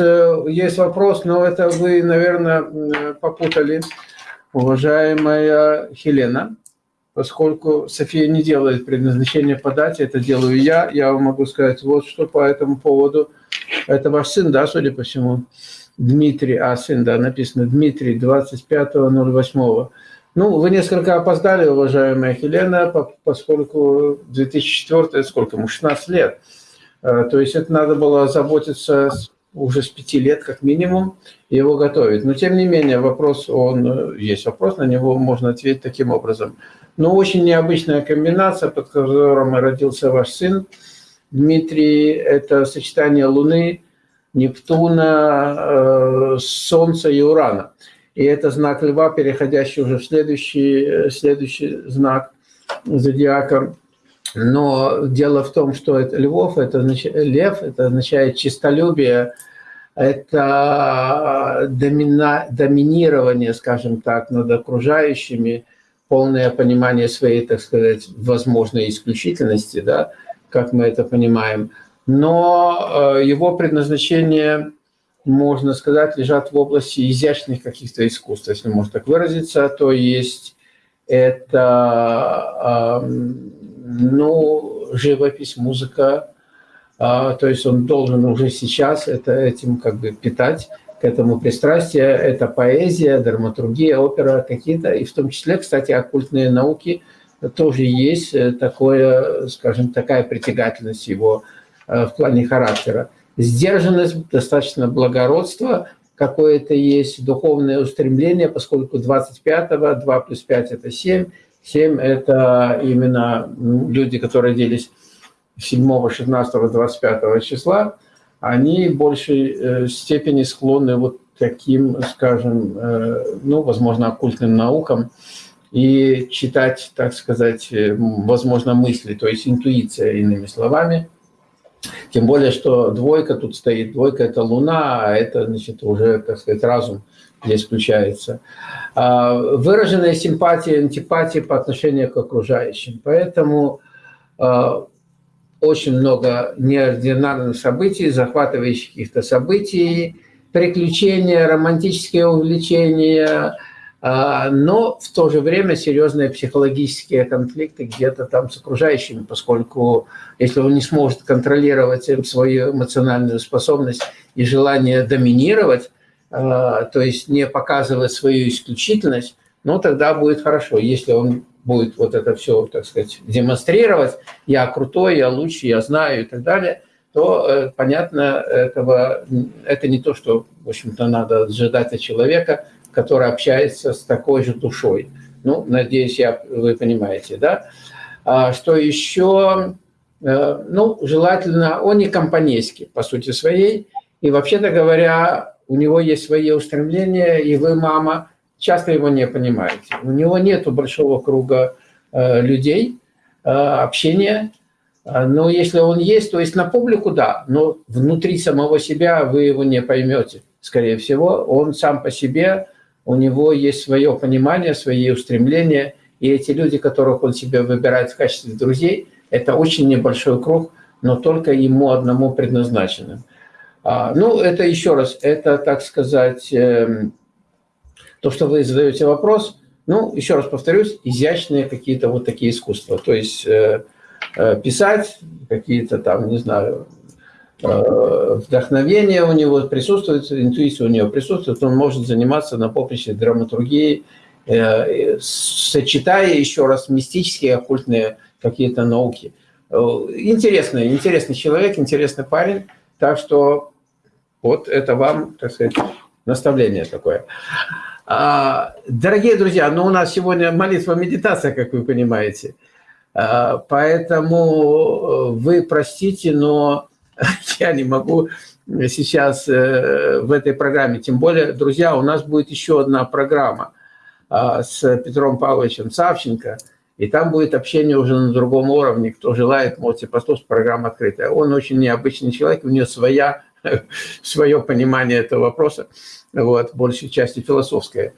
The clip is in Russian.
э, есть вопрос, но это вы, наверное, попутали, уважаемая Хелена, поскольку София не делает предназначение по дате, это делаю я. Я вам могу сказать вот что по этому поводу. Это ваш сын, да, судя по всему? Дмитрий, а сын, да, написано Дмитрий, 25.08. Ну, вы несколько опоздали, уважаемая Хелена, поскольку 2004, сколько ему, 16 лет. Э, то есть это надо было заботиться уже с пяти лет как минимум, его готовить. Но тем не менее вопрос, он есть вопрос, на него можно ответить таким образом. Но очень необычная комбинация, под которым родился ваш сын. Дмитрий – это сочетание Луны, Нептуна, э, Солнца и Урана. И это знак Льва, переходящий уже в следующий, э, следующий знак зодиака. Но дело в том, что это львов, это лев, это означает чистолюбие, это домина, доминирование, скажем так, над окружающими, полное понимание своей, так сказать, возможной исключительности, да, как мы это понимаем. Но э, его предназначение, можно сказать, лежат в области изящных каких-то искусств, если можно так выразиться, то есть это ну, живопись, музыка, а, то есть он должен уже сейчас это, этим как бы питать, к этому пристрастие. Это поэзия, драматургия, опера какие-то, и в том числе, кстати, оккультные науки тоже есть э, такое, скажем, такая притягательность его э, в плане характера. Сдержанность, достаточно благородство, какое-то есть духовное устремление, поскольку 25-го, 2 плюс 5 – это 7, 7 – это именно люди, которые родились 7, 16, 25 числа, они в большей э, степени склонны вот таким, скажем, э, ну, возможно, оккультным наукам и читать, так сказать, э, возможно, мысли, то есть интуиция, иными словами. Тем более, что двойка тут стоит, двойка – это Луна, а это, значит, уже, так сказать, разум здесь включается. А, выраженная симпатия, антипатия по отношению к окружающим. Поэтому а, очень много неординарных событий, захватывающих каких-то событий, приключения, романтические увлечения, но в то же время серьезные психологические конфликты где-то там с окружающими, поскольку если он не сможет контролировать свою эмоциональную способность и желание доминировать, а, то есть не показывать свою исключительность, ну, тогда будет хорошо. Если он будет вот это все, так сказать, демонстрировать, я крутой, я лучше, я знаю и так далее, то, э, понятно, этого, это не то, что, в общем-то, надо ожидать от человека, который общается с такой же душой. Ну, надеюсь, я, вы понимаете, да? А что еще? Э, ну, желательно, он не компанейский, по сути своей, и, вообще-то говоря, у него есть свои устремления, и вы, мама, часто его не понимаете. У него нет большого круга э, людей, э, общения, э, но если он есть, то есть на публику, да, но внутри самого себя вы его не поймете, скорее всего. Он сам по себе, у него есть свое понимание, свои устремления, и эти люди, которых он себе выбирает в качестве друзей, это очень небольшой круг, но только ему одному предназначенным. А, ну, это еще раз, это, так сказать, эм, то, что вы задаете вопрос, ну, еще раз повторюсь, изящные какие-то вот такие искусства. То есть э, э, писать, какие-то там, не знаю, э, вдохновение у него присутствует, интуиция у него присутствует, он может заниматься на поприще драматургии, сочетая еще раз мистические, оккультные какие-то науки. Интересный, интересный человек, интересный парень. Так что вот это вам, так сказать, наставление такое. А, дорогие друзья, ну у нас сегодня молитва-медитация, как вы понимаете. А, поэтому э, вы простите, но я не могу сейчас э, в этой программе. Тем более, друзья, у нас будет еще одна программа а, с Петром Павловичем Савченко – и там будет общение уже на другом уровне. Кто желает, можете послушать, программа открытая. Он очень необычный человек, у него своя, свое понимание этого вопроса, вот, большей части философское.